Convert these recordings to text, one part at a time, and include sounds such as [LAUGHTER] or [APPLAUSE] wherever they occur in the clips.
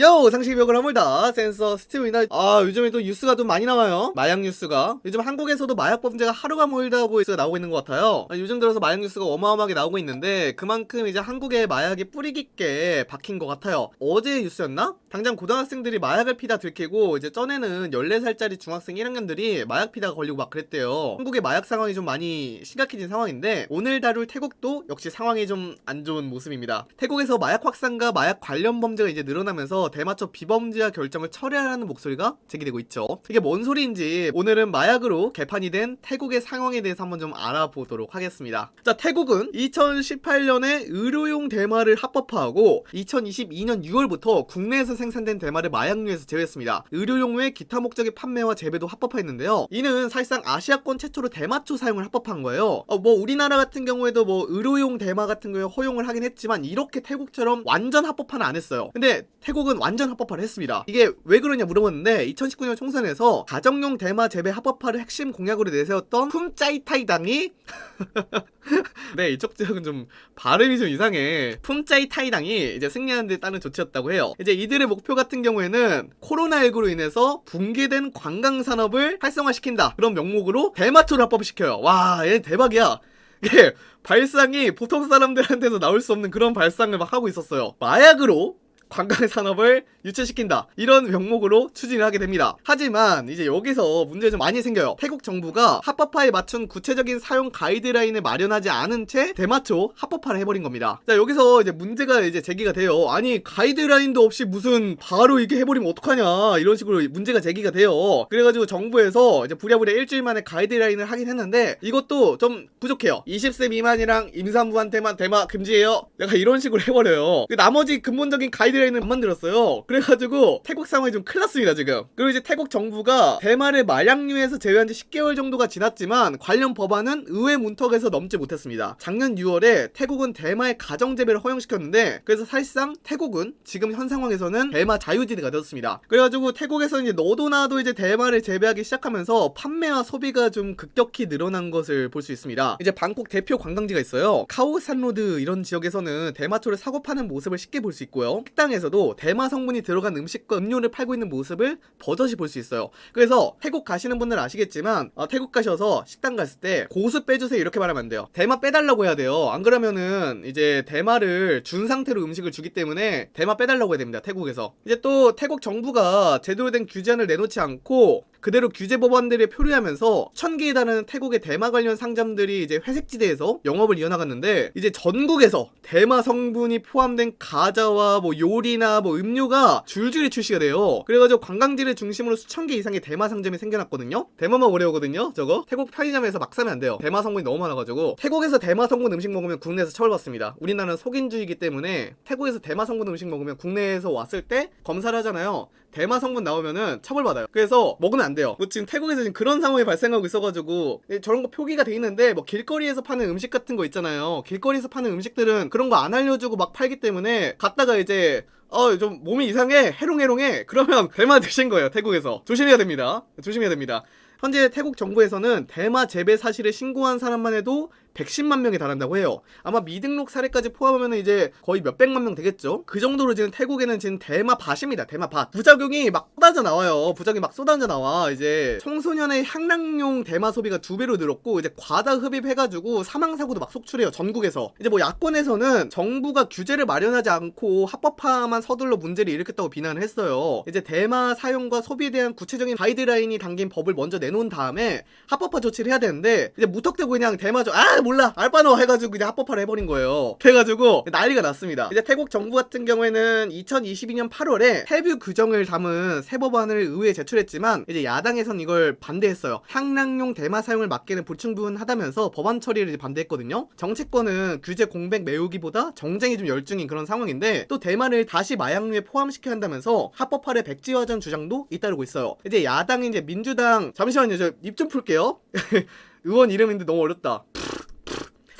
요 상식 벽을 허물다. 센서 스티브입니다 아 요즘에 또 뉴스가 좀 많이 나와요. 마약 뉴스가. 요즘 한국에서도 마약 범죄가 하루가 멀다고 뉴스가 나오고 있는 것 같아요. 아, 요즘 들어서 마약 뉴스가 어마어마하게 나오고 있는데 그만큼 이제 한국에 마약이 뿌리 깊게 박힌 것 같아요. 어제 뉴스였나? 당장 고등학생들이 마약을 피다 들키고 이제 전에는 14살짜리 중학생 1학년들이 마약 피다가 걸리고 막 그랬대요. 한국의 마약 상황이 좀 많이 심각해진 상황인데 오늘 다룰 태국도 역시 상황이 좀 안 좋은 모습입니다. 태국에서 마약 확산과 마약 관련 범죄가 이제 늘어나면서 대마초 비범죄화 결정을 철회하라는 목소리가 제기되고 있죠. 이게 뭔 소리인지 오늘은 마약으로 개판이 된 태국의 상황에 대해서 한번 좀 알아보도록 하겠습니다. 자, 태국은 2018년에 의료용 대마를 합법화하고 2022년 6월부터 국내에서 생산된 대마를 마약류에서 제외했습니다. 의료용 외 기타 목적의 판매와 재배도 합법화했는데요. 이는 사실상 아시아권 최초로 대마초 사용을 합법한 거예요. 어, 뭐 우리나라 같은 경우에도 뭐 의료용 대마 같은 거에 허용을 하긴 했지만 이렇게 태국처럼 완전 합법화는 안 했어요. 근데 태국은 완전 합법화를 했습니다. 이게 왜 그러냐 물어봤는데 2019년 총선에서 가정용 대마 재배 합법화를 핵심 공약으로 내세웠던 품짜이타이 당이 [LAUGHS] 네 이쪽 지역은 좀 발음이 좀 이상해 품짜이타이 당이 이제 승리하는 데 따른 조치였다고 해요. 이제 이들의 목표 같은 경우에는 코로나19로 인해서 붕괴된 관광 산업을 활성화시킨다 그런 명목으로 대마초를 합법시켜요. 와, 얘 대박이야. 예, [LAUGHS] 발상이 보통 사람들한테서 나올 수 없는 그런 발상을 막 하고 있었어요. 마약으로 관광 산업을 유치시킨다. 이런 명목으로 추진을 하게 됩니다. 하지만 이제 여기서 문제 좀 많이 생겨요. 태국 정부가 합법화에 맞춘 구체적인 사용 가이드라인을 마련하지 않은 채 대마초 합법화를 해버린 겁니다. 자 여기서 이제 문제가 이제 제기가 돼요. 아니 가이드라인도 없이 무슨 바로 이렇게 해버리면 어떡하냐 이런 식으로 문제가 제기가 돼요. 그래가지고 정부에서 이제 부랴부랴 일주일 만에 가이드라인을 하긴 했는데 이것도 좀 부족해요. 20세 미만이랑 임산부한테만 대마 금지해요. 약간 이런 식으로 해버려요. 나머지 근본적인 가이드 안 만들었어요. 그래가지고 태국 상황이 좀 큰일 났습니다 지금. 그리고 이제 태국 정부가 대마를 마약류에서 제외한 지 10개월 정도가 지났지만 관련 법안은 의회 문턱에서 넘지 못했습니다. 작년 6월에 태국은 대마의 가정재배를 허용시켰는데 그래서 사실상 태국은 지금 현 상황에서는 대마 자유지대가 되었습니다. 그래가지고 태국에서 이제 너도 나도 이제 대마를 재배하기 시작하면서 판매와 소비가 좀 급격히 늘어난 것을 볼 수 있습니다. 이제 방콕 대표 관광지가 있어요. 카오산로드 이런 지역에서는 대마초를 사고 파는 모습을 쉽게 볼 수 있고요. 식당 에서도 대마 성분이 들어간 음식과 음료를 팔고 있는 모습을 버젓이 볼 수 있어요. 그래서 태국 가시는 분들 아시겠지만 어, 태국 가셔서 식당 갔을 때 고수 빼주세요. 이렇게 말하면 안 돼요. 대마 빼달라고 해야 돼요. 안 그러면은 이제 대마를 준 상태로 음식을 주기 때문에 대마 빼달라고 해야 됩니다. 태국에서. 이제 또 태국 정부가 제대로 된 규제안을 내놓지 않고 그대로 규제 법안들에 표류하면서 천 개에 달하는 태국의 대마 관련 상점들이 이제 회색지대에서 영업을 이어나갔는데 이제 전국에서 대마 성분이 포함된 가자와 뭐 요리나 뭐 음료가 줄줄이 출시가 돼요. 그래가지고 관광지를 중심으로 수천 개 이상의 대마 상점이 생겨났거든요. 대마만 오래 오거든요. 저거 태국 편의점에서 막 사면 안 돼요. 대마 성분이 너무 많아가지고 태국에서 대마 성분 음식 먹으면 국내에서 처벌받습니다. 우리나라는 속인주의이기 때문에 태국에서 대마 성분 음식 먹으면 국내에서 왔을 때 검사를 하잖아요. 대마 성분 나오면은 처벌받아요. 그래서 먹으면 안 돼요. 뭐 지금 태국에서 지금 그런 상황이 발생하고 있어가지고 저런 거 표기가 돼 있는데 뭐 길거리에서 파는 음식 같은 거 있잖아요. 길거리에서 파는 음식들은 그런 거 안 알려주고 막 팔기 때문에 갔다가 이제 어, 좀 몸이 이상해, 해롱해롱해. 그러면 [LAUGHS] 대마 드신 거예요, 태국에서. 조심해야 됩니다. 조심해야 됩니다. 현재 태국 정부에서는 대마 재배 사실을 신고한 사람만 해도 110만 명에 달한다고 해요. 아마 미등록 사례까지 포함하면 이제 거의 몇백만 명 되겠죠? 그 정도로 지금 태국에는 지금 대마 밭입니다. 대마 밭. 부작용이 막 쏟아져 나와요. 부작용이 막 쏟아져 나와. 이제 청소년의 향락용 대마 소비가 두 배로 늘었고 이제 과다 흡입해가지고 사망사고도 막 속출해요. 전국에서. 이제 뭐 야권에서는 정부가 규제를 마련하지 않고 합법화만 서둘러 문제를 일으켰다고 비난을 했어요. 이제 대마 사용과 소비에 대한 구체적인 가이드라인이 담긴 법을 먼저 내놓은 다음에 합법화 조치를 해야 되는데 이제 무턱대고 그냥 대마죠. 아 몰라 알바노 해가지고 그냥 합법화를 해버린 거예요. 그래가지고 난리가 났습니다. 이제 태국 정부 같은 경우에는 2022년 8월에 해뷰 규정을 담은 새 법안을 의회에 제출했지만 이제 야당에선 이걸 반대했어요. 향락용 대마 사용을 막기는 불충분하다면서 법안 처리를 반대했거든요. 정치권은 규제 공백 메우기보다 정쟁이 좀 열중인 그런 상황인데 또 대마를 다시 마약류에 포함시켜야 한다면서 합법화를 백지화전 주장도 잇따르고 있어요. 이제 야당인 이제 민주당 잠시만요 저 입 좀 풀게요. [LAUGHS] 의원 이름인데 너무 어렵다.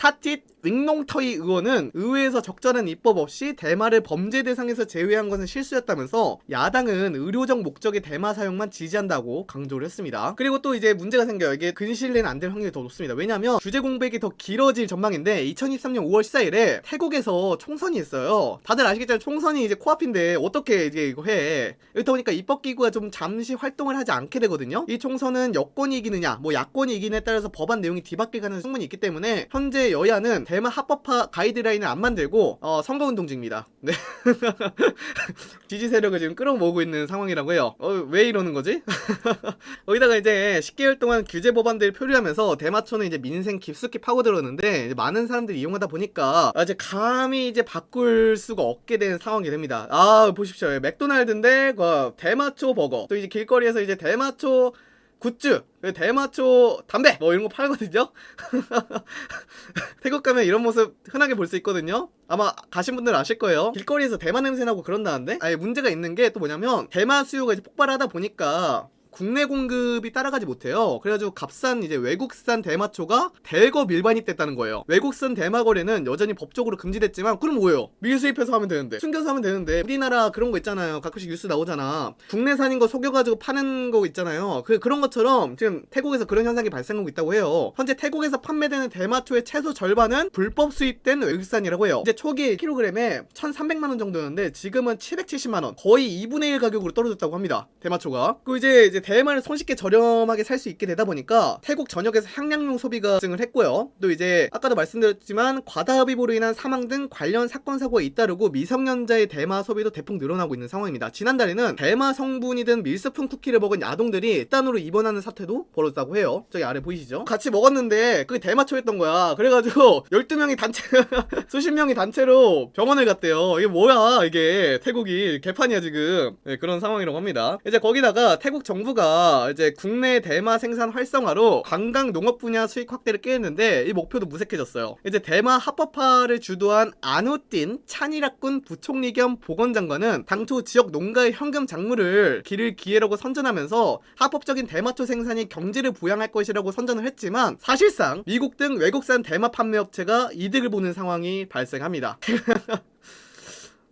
사tit 윙농터이 의원은 의회에서 적절한 입법 없이 대마를 범죄 대상에서 제외한 것은 실수였다면서 야당은 의료적 목적의 대마 사용만 지지한다고 강조를 했습니다. 그리고 또 이제 문제가 생겨요. 이게 근실 내는 안 될 확률이 더 높습니다. 왜냐면 규제 공백이 더 길어질 전망인데 2023년 5월 14일에 태국에서 총선이 있어요. 다들 아시겠지만 총선이 이제 코앞인데 어떻게 이제 이거 해. 이렇다 보니까 입법기구가 좀 잠시 활동을 하지 않게 되거든요. 이 총선은 여권이 이기느냐 뭐 야권이 이기느냐에 따라서 법안 내용이 뒤바뀌게 가는 충분히 있기 때문에 현재 여야는 대마 합법화 가이드라인을 안 만들고 어, 선거운동 중입니다. 네. [LAUGHS] 지지 세력을 지금 끌어모으고 있는 상황이라고 해요. 어, 왜 이러는 거지? [LAUGHS] 거기다가 이제 10개월 동안 규제 법안들을 표류하면서 대마초는 이제 민생 깊숙이 파고들었는데 많은 사람들이 이용하다 보니까 아, 이제 감히 이제 바꿀 수가 없게 된 상황이 됩니다. 아 보십시오. 맥도날드인데 그 대마초 버거 또 이제 길거리에서 이제 대마초 굿즈, 대마초 담배 뭐 이런 거 팔거든요. [LAUGHS] 태국 가면 이런 모습 흔하게 볼 수 있거든요. 아마 가신 분들 아실 거예요. 길거리에서 대마 냄새 나고 그런다는데, 아니 문제가 있는 게 또 뭐냐면 대마 수요가 이제 폭발하다 보니까 국내 공급이 따라가지 못해요. 그래가지고 값싼 이제 외국산 대마초가 대거 밀반입 됐다는 거예요. 외국산 대마 거래는 여전히 법적으로 금지됐지만 그럼 뭐예요? 밀수입해서 하면 되는데 숨겨서 하면 되는데 우리나라 그런 거 있잖아요. 가끔씩 뉴스 나오잖아. 국내산인 거 속여가지고 파는 거 있잖아요. 그 그런 것처럼 지금 태국에서 그런 현상이 발생하고 있다고 해요. 현재 태국에서 판매되는 대마초의 최소 절반은 불법 수입된 외국산이라고 해요. 이제 초기 1kg에 1,300만 원 정도였는데 지금은 770만 원, 거의 2분의 1 가격으로 떨어졌다고 합니다. 대마초가. 그 이제 이제 대마를 손쉽게 저렴하게 살 수 있게 되다 보니까 태국 전역에서 향량용 소비가 증을 했고요. 또 이제 아까도 말씀드렸지만 과다 흡입으로 인한 사망 등 관련 사건 사고가 잇따르고 미성년자의 대마 소비도 대폭 늘어나고 있는 상황입니다. 지난달에는 대마 성분이 든 밀스푼 쿠키를 먹은 아동들이 딴으로 입원하는 사태도 벌어졌다고 해요. 저기 아래 보이시죠? 같이 먹었는데 그게 대마초였던 거야. 그래가지고 [LAUGHS] 12명이 단체 [LAUGHS] 수십 명이 단체로 병원을 갔대요. 이게 뭐야 이게 태국이 개판이야 지금 네, 그런 상황이라고 합니다. 이제 거기다가 태국 정부 가 이제 국내 대마 생산 활성화로 관광 농업 분야 수익 확대를 깨했는데 이 목표도 무색해졌어요. 이제 대마 합법화를 주도한 안우틴 찬이락군 부총리 겸 보건장관은 당초 지역 농가의 현금 작물을 기를 기회라고 선전하면서 합법적인 대마초 생산이 경제를 부양할 것이라고 선전을 했지만 사실상 미국 등 외국산 대마 판매 업체가 이득을 보는 상황이 발생합니다. [LAUGHS]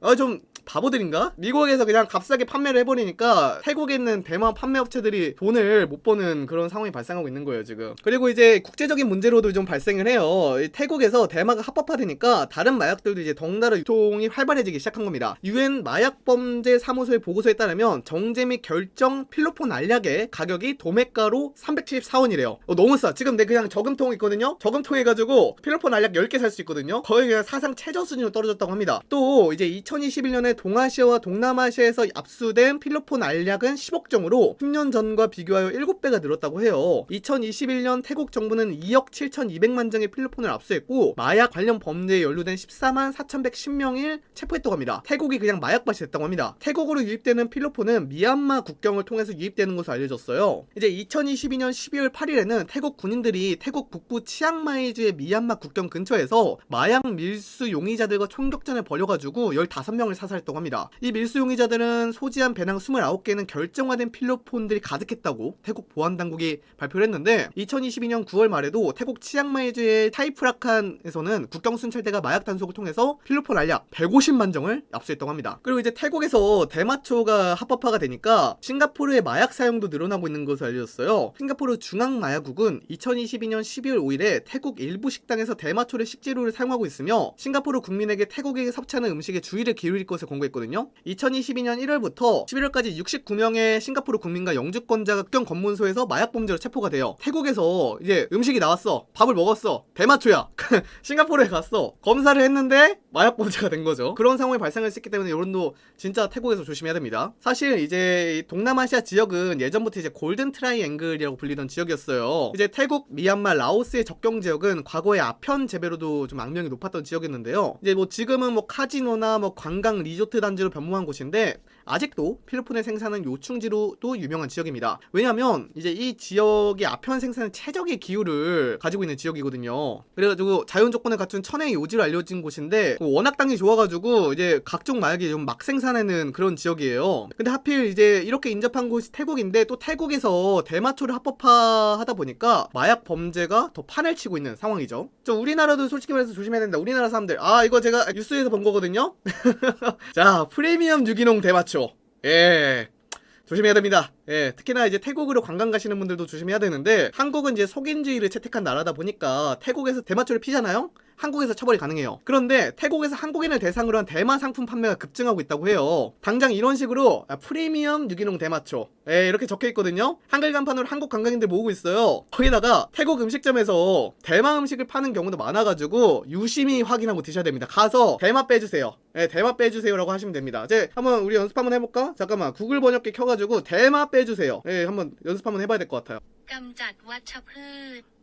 아, 좀 바보들인가? 미국에서 그냥 값싸게 판매를 해버리니까 태국에 있는 대만 판매 업체들이 돈을 못 버는 그런 상황이 발생하고 있는 거예요 지금. 그리고 이제 국제적인 문제로도 좀 발생을 해요. 태국에서 대마가 합법화되니까 다른 마약들도 이제 덩달아 유통이 활발해지기 시작한 겁니다. 유엔 마약범죄 사무소의 보고서에 따르면 정제 및 결정 필로폰 알약의 가격이 도매가로 374원이래요. 어, 너무 싸. 지금 내 그냥 저금통 있거든요? 저금통 해가지고 필로폰 알약 10개 살 수 있거든요? 거의 그냥 사상 최저 수준으로 떨어졌다고 합니다. 또 이제 2021년에 동아시아와 동남아시아에서 압수된 필로폰 알약은 10억 정으로 10년 전과 비교하여 7배가 늘었다고 해요. 2021년 태국 정부는 2억 7,200만 장의 필로폰을 압수했고 마약 관련 범죄에 연루된 14만 4,110명을 체포했다고 합니다. 태국이 그냥 마약밭이 됐다고 합니다. 태국으로 유입되는 필로폰은 미얀마 국경을 통해서 유입되는 것으로 알려졌어요. 이제 2022년 12월 8일에는 태국 군인들이 태국 북부 치앙마이주의 미얀마 국경 근처에서 마약 밀수 용의자들과 총격전을 벌여가지고 15명을 사살했다 고 합니다. 이 밀수 용의자들은 소지한 배낭 29개는 결정화된 필로폰들이 가득했다고 태국 보안당국이 발표를 했는데 2022년 9월 말에도 태국 치앙마이주의 타이프라칸에서는 국경순찰대가 마약 단속을 통해서 필로폰 알약 150만 정을 압수했다고 합니다. 그리고 이제 태국에서 대마초가 합법화가 되니까 싱가포르의 마약 사용도 늘어나고 있는 것으로 알려졌어요. 싱가포르 중앙마약국은 2022년 12월 5일에 태국 일부 식당에서 대마초를 식재료를 사용하고 있으며 싱가포르 국민에게 태국에 섭취하는 음식에 주의를 기울일 것을 권고했거든요. 2022년 1월부터 11월까지 69명의 싱가포르 국민과 영주권자가 국경 검문소에서 마약 범죄로 체포가 돼요. 태국에서 이제 음식이 나왔어. 밥을 먹었어. 대마초야. [LAUGHS] 싱가포르에 갔어. 검사를 했는데 마약 범죄가 된 거죠. 그런 상황이 있기 때문에 여러분도 진짜 태국에서 조심해야 됩니다. 사실 이제 동남아시아 지역은 예전부터 이제 골든 트라이앵글이라고 불리던 지역이었어요. 이제 태국, 미얀마, 라오스의 접경 지역은 과거에 아편 재배로도 좀 악명이 높았던 지역이었는데요. 이제 뭐 지금은 뭐 카지노나 뭐 관광 리조트 리조트 단지로 변모한 곳인데 아직도 필로폰의 생산은 요충지로도 유명한 지역입니다. 왜냐하면 이제 이 지역이 아편 생산의 최적의 기후를 가지고 있는 지역이거든요. 그래가지고 자연 조건을 갖춘 천혜의 요지로 알려진 곳인데 워낙 땅이 좋아가지고 이제 각종 마약이 좀 막 생산하는 그런 지역이에요. 근데 하필 이제 이렇게 인접한 곳이 태국인데 또 태국에서 대마초를 합법화하다 보니까 마약 범죄가 더 판을 치고 있는 상황이죠. 저 우리나라도 솔직히 말해서 조심해야 된다. 우리나라 사람들 아 이거 제가 뉴스에서 본 거거든요. [LAUGHS] 자 프리미엄 유기농 대마초 예 조심해야 됩니다. 예, 특히나 이제 태국으로 관광 가시는 분들도 조심해야 되는데 한국은 이제 속인주의를 채택한 나라다 보니까 태국에서 대마초를 피잖아요. 한국에서 처벌이 가능해요. 그런데 태국에서 한국인을 대상으로 한 대마 상품 판매가 급증하고 있다고 해요. 당장 이런 식으로 아, 프리미엄 유기농 대마초 예, 이렇게 적혀 있거든요. 한글 간판으로 한국 관광인들 모으고 있어요. 거기다가 태국 음식점에서 대마 음식을 파는 경우도 많아가지고 유심히 확인하고 드셔야 됩니다. 가서 대마 빼주세요. 예, 대마 빼주세요라고 하시면 됩니다. 이제 한번 우리 연습 한번 해볼까? 잠깐만 구글 번역기 켜가지고 대마 빼주세요. 예, 한번 연습 한번 해봐야 될 것 같아요.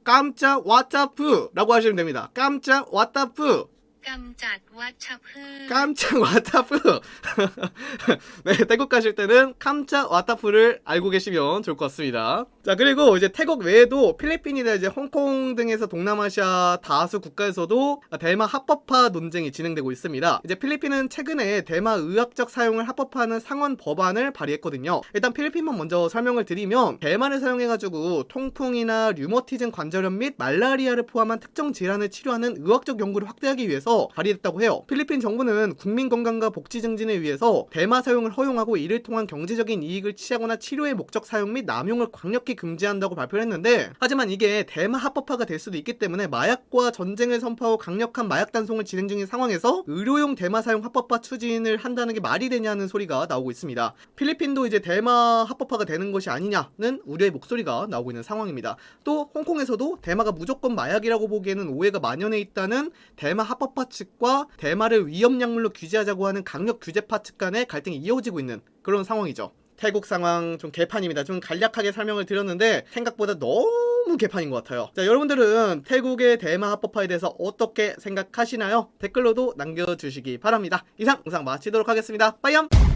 깜짝 왓챠프라고 하시면 됩니다. 깜짝 왓챠프 กำจัดวัชพืช 깜짝 왓타프. [LAUGHS] 네, 태국 가실 때는 깜짝 왓타프를 알고 계시면 좋을 것 같습니다. 자, 그리고 이제 태국 외에도 필리핀이나 이제 홍콩 등에서 동남아시아 다수 국가에서도 대마 합법화 논쟁이 진행되고 있습니다. 이제 필리핀은 최근에 대마 의학적 사용을 합법화하는 상원 법안을 발의했거든요. 일단 필리핀만 먼저 설명을 드리면 대마를 사용해가지고 통풍이나 류머티즘 관절염 및 말라리아를 포함한 특정 질환을 치료하는 의학적 연구를 확대하기 위해서 발의됐다고 해요. 필리핀 정부는 국민 건강과 복지 증진을 위해서 대마 사용을 허용하고 이를 통한 경제적인 이익을 취하거나 치료의 목적 사용 및 남용을 강력히 금지한다고 발표를 했는데 하지만 이게 대마 합법화가 될 수도 있기 때문에 마약과 전쟁을 선포하고 강력한 마약 단속을 진행 중인 상황에서 의료용 대마 사용 합법화 추진을 한다는 게 말이 되냐는 소리가 나오고 있습니다. 필리핀도 이제 대마 합법화가 되는 것이 아니냐는 우려의 목소리가 나오고 있는 상황입니다. 또 홍콩에서도 대마가 무조건 마약이라고 보기에는 오해가 만연해 있다는 대마 합법 화 측과 대마를 위험 약물로 규제하자고 하는 강력 규제파 측 간의 갈등이 이어지고 있는 그런 상황이죠. 태국 상황 좀 개판입니다. 좀 간략하게 설명을 드렸는데 생각보다 너무 개판인 것 같아요. 자, 여러분들은 태국의 대마 합법화에 대해서 어떻게 생각하시나요? 댓글로도 남겨주시기 바랍니다. 이상 영상 마치도록 하겠습니다. 빠이염!